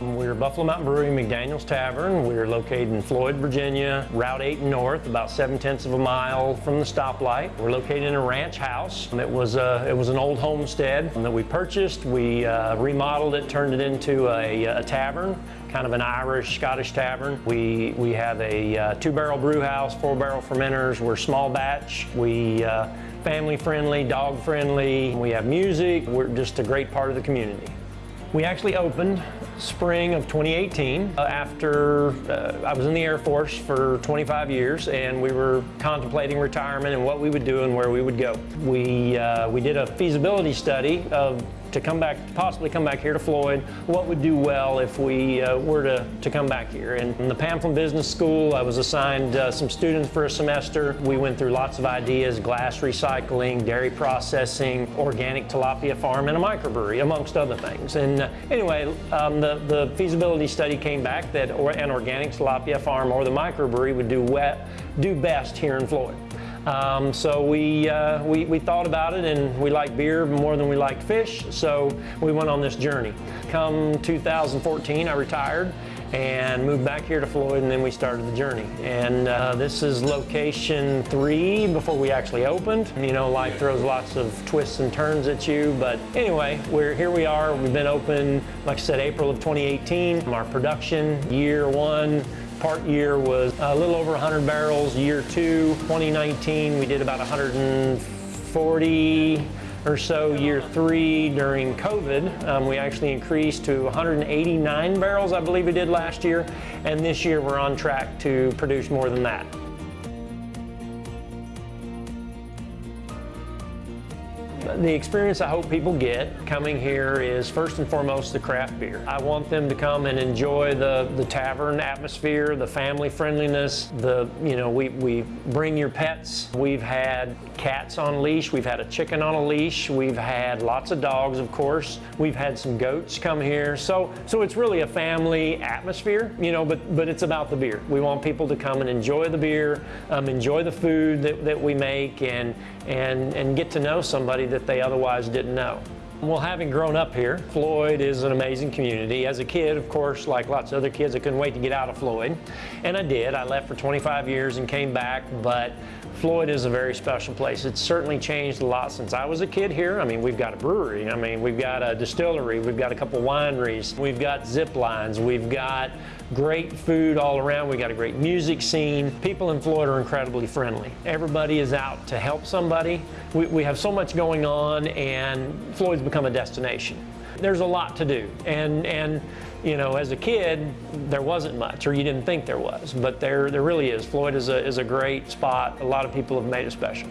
We're Buffalo Mountain Brewery, McDaniel's Tavern. We're located in Floyd, Virginia, Route 8 North, about 7 tenths of a mile from the stoplight. We're located in a ranch house. It was, a, it was an old homestead that we purchased. We uh, remodeled it, turned it into a, a, tavern, kind of an Irish, Scottish tavern. We, we have a uh, two-barrel brew house, four-barrel fermenters. We're small batch. We uh, family friendly, dog friendly. We have music. We're just a great part of the community. We actually opened spring of 2018 uh, after uh, I was in the Air Force for 25 years and we were contemplating retirement and what we would do and where we would go. We, uh, we did a feasibility study of to come back, possibly come back here to Floyd, what would do well if we uh, were to, to come back here. And in the Pamplin Business School, I was assigned uh, some students for a semester. We went through lots of ideas, glass recycling, dairy processing, organic tilapia farm, and a microbrewery, amongst other things. And uh, anyway, um, the, the feasibility study came back that or, an organic tilapia farm or the microbrewery would do, wet, do best here in Floyd. Um, so we, uh, we, we, thought about it and we like beer more than we liked fish, so we went on this journey. Come 2014, I retired and moved back here to Floyd and then we started the journey. And uh, this is location three before we actually opened. You know, life throws lots of twists and turns at you, but anyway, we're here we are. We've been open, like I said, April of 2018. Our production, year one, part year was a little over 100 barrels. Year two, 2019, we did about 140 or so. Year three, during COVID, um, we actually increased to 189 barrels, I believe we did last year. And this year, we're on track to produce more than that. The experience I hope people get coming here is first and foremost the craft beer. I want them to come and enjoy the, the tavern atmosphere, the family friendliness, the, you know, we, we bring your pets. We've had cats on leash, we've had a chicken on a leash, we've had lots of dogs, of course. We've had some goats come here. So, so it's really a family atmosphere, you know, but, but it's about the beer. We want people to come and enjoy the beer, um, enjoy the food that, that we make, and, and, and get to know somebody that they otherwise didn't know. Well, having grown up here, Floyd is an amazing community. As a kid, of course, like lots of other kids, I couldn't wait to get out of Floyd. And I did. I left for 25 years and came back, but Floyd is a very special place. It's certainly changed a lot since I was a kid here. I mean, we've got a brewery. I mean, we've got a distillery. We've got a couple wineries. We've got zip lines. We've got great food all around. We've got a great music scene. People in Floyd are incredibly friendly. Everybody is out to help somebody. We, we have so much going on and Floyd's become a destination. There's a lot to do. And, and you know, as a kid, there wasn't much, or you didn't think there was, but there, there really is. Floyd is a, is a great spot. A lot of people have made it special.